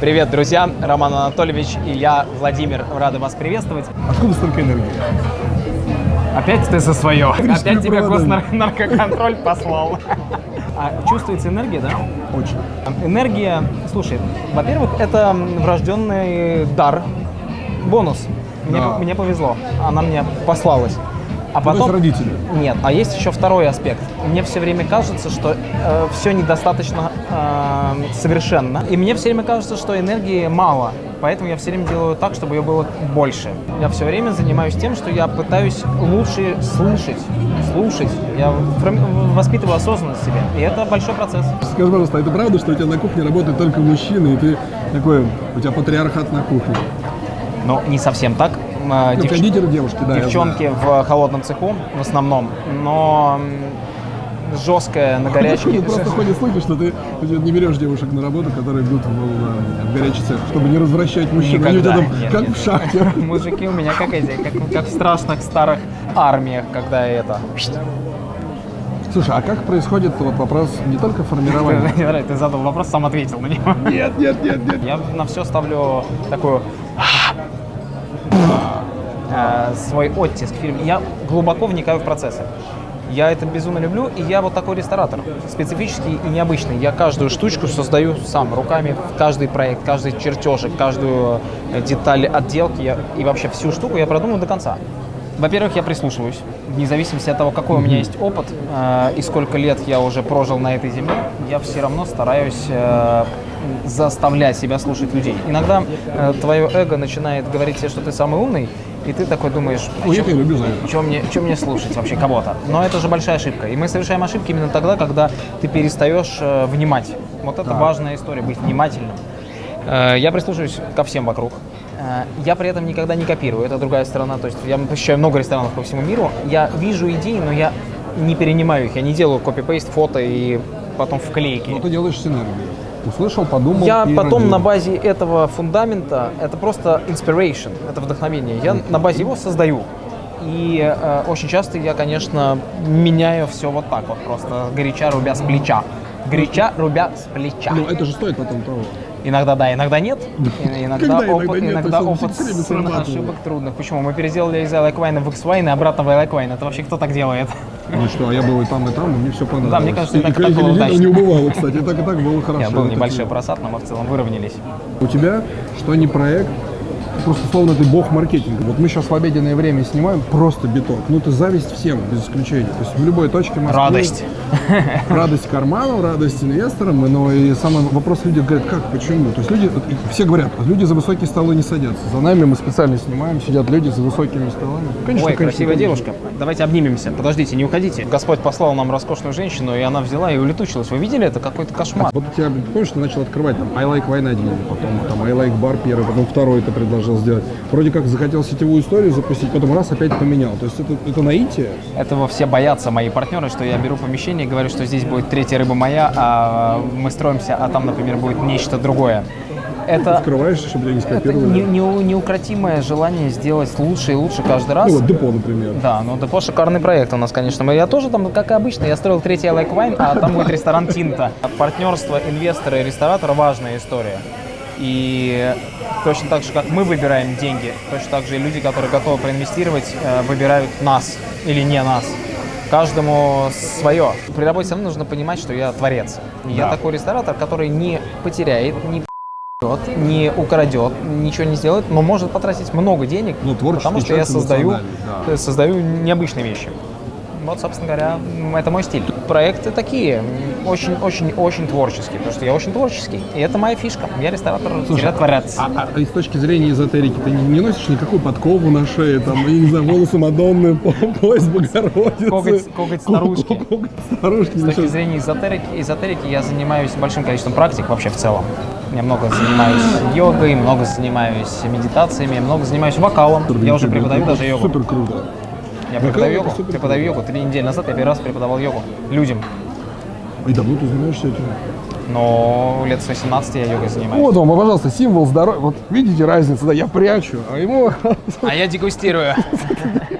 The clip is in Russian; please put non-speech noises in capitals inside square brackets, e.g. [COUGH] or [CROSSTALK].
Привет, друзья! Роман Анатольевич и я, Владимир, рады вас приветствовать. Откуда столько энергии? Опять ты за свое. Опять тебя госнаркоконтроль послал. А чувствуется энергия, да? Очень. Энергия, слушай, во-первых, это врожденный дар, бонус. Мне, Да. мне повезло, она мне послалась. А Ну, то есть потом... родители. Нет, а есть еще второй аспект. Мне все время кажется, что все недостаточно э, совершенно. И мне все время кажется, что энергии мало. Поэтому я все время делаю так, чтобы ее было больше. Я все время занимаюсь тем, что я пытаюсь лучше слышать, слушать. Я воспитываю осознанность в себе. И это большой процесс. Скажи, пожалуйста, а это правда, что у тебя на кухне работают только мужчины, и ты такой, у тебя патриархат на кухне? Но не совсем так. Э, Ну, кондитеры девушки, да. Девчонки в холодном цеху в основном, но м, жесткая на горячке. [LAUGHS] Просто ходят слухи, что ты не берешь девушек на работу, которые бьют в, в- горячий цех, чтобы не развращать мужчин. Они Никогда. там, Нет, как нет. в шахте. [LAUGHS] Мужики у меня как эти, как, как в страшных старых армиях, когда это... Слушай, а как происходит вот вопрос не только формирования? [LAUGHS] Ты задал вопрос, сам ответил на него. Нет, нет, нет, нет. Я на все ставлю такую э, свой оттиск в фильме. Я глубоко вникаю в процессы. Я это безумно люблю, и я вот такой ресторатор, специфический и необычный. Я каждую штучку создаю сам, руками, каждый проект, каждый чертежик, каждую э, деталь отделки я- и вообще всю штуку я продумаю до конца. Во-первых, я прислушиваюсь, вне зависимости от того, какой у меня есть опыт э, и сколько лет я уже прожил на этой земле, я все равно стараюсь э, заставлять себя слушать людей. Иногда э, твое эго начинает говорить тебе, что ты самый умный, и ты такой думаешь, я тебя люблю чем мне, мне слушать вообще кого-то? Но это же большая ошибка. И мы совершаем ошибки именно тогда, когда ты перестаешь э, внимать. Вот это Да. важная история, быть внимательным. Э, я прислушиваюсь ко всем вокруг. Э, я при этом никогда не копирую, это другая сторона. То есть я посещаю много ресторанов по всему миру. Я вижу идеи, но я не перенимаю их. Я не делаю копипейст фото и потом вклейки. Но ты делаешь синергию. Услышал, подумал Я потом родил. на базе этого фундамента, это просто inspiration, это вдохновение, я на базе его создаю. И э, очень часто я, конечно, меняю все вот так вот, просто горяча рубя с плеча. Горяча рубя с плеча. Ну, это же стоит потом того. Иногда да, иногда нет. Иногда опыт, иногда опыт ошибок трудных. Почему? Мы переделали из Wine в X-Wine и обратно в Wine. Это вообще кто так делает? Ну что, а я был и там, и там, и мне все понравилось. Да, мне кажется, и так, и так было удачно. не убывало, кстати, так, и так было хорошо. Нет, был небольшой просад, но мы в целом выровнялись. У тебя, что не проект, просто словно ты бог маркетинга. Вот мы сейчас в обеденное время снимаем просто биток. Ну, это зависть всем, без исключения. То есть в любой точке Москвы... Радость. [LAUGHS] Радость карманам, радость инвесторам, но и самый вопрос люди говорят, как, почему? То есть люди, все говорят, люди за высокие столы не садятся. За нами мы специально снимаем, сидят люди за высокими столами. Конечно, Ой, конечно, красивая конечно. девушка. Давайте обнимемся. Подождите, не уходите. Господь послал нам роскошную женщину, и она взяла и улетучилась. Вы видели? Это какой-то кошмар. Вот у тебя, помнишь, ты начал открывать там I like 1, потом там I like Bar первый, потом второй ты предложил сделать. Вроде как захотел сетевую историю запустить, потом раз опять поменял. То есть это, это наитие? Этого все боятся мои партнеры, что я беру помещение и говорю, что здесь будет третья рыба моя, а мы строимся, а там, например, будет нечто другое. Это, Скрываешь, чтобы тебя не это скопировали? не- не- неукротимое желание сделать лучше и лучше каждый раз. Ну вот депо, например. Да, ну Депо шикарный проект у нас, конечно. Мы- Я тоже там, как и обычно, я строил третий I Like Wine, а там будет ресторан Тинта. Партнерство инвестора и ресторатора – важная история. И точно так же, как мы выбираем деньги, точно так же и люди, которые готовы проинвестировать, э, выбирают нас или не нас. Каждому свое. При работе со мной нужно понимать, что я творец. И Я Да. такой ресторатор, который не потеряет, не п***ет, не украдет, ничего не сделает, но может потратить много денег, Ну, потому что я создаю, да. создаю необычные вещи. Вот, собственно говоря, это мой стиль. Проекты такие, очень-очень-очень творческие, потому что я очень творческий, и это моя фишка. Я ресторатор, Слушай, творец. А, а- и с точки зрения эзотерики ты не, не носишь никакую подкову на шее, там, я не знаю, волосы Мадонны, по- пояс Богородицы? Коготь- коготь старушки. Ко- Коготь старушки. С точки зрения эзотерики, эзотерики я занимаюсь большим количеством практик вообще в целом. Я много занимаюсь йогой, много занимаюсь медитациями, много занимаюсь вокалом. Я уже преподаю даже йогу. Супер круто. Я преподаю йогу. Преподаю йогу. Три недели назад я первый раз преподавал йогу людям. И давно ты занимаешься этим? Но лет с 18 я йогой занимаюсь. Вот он, пожалуйста, символ здоровья. Вот видите разницу, да, я прячу, а ему А я дегустирую. [LAUGHS]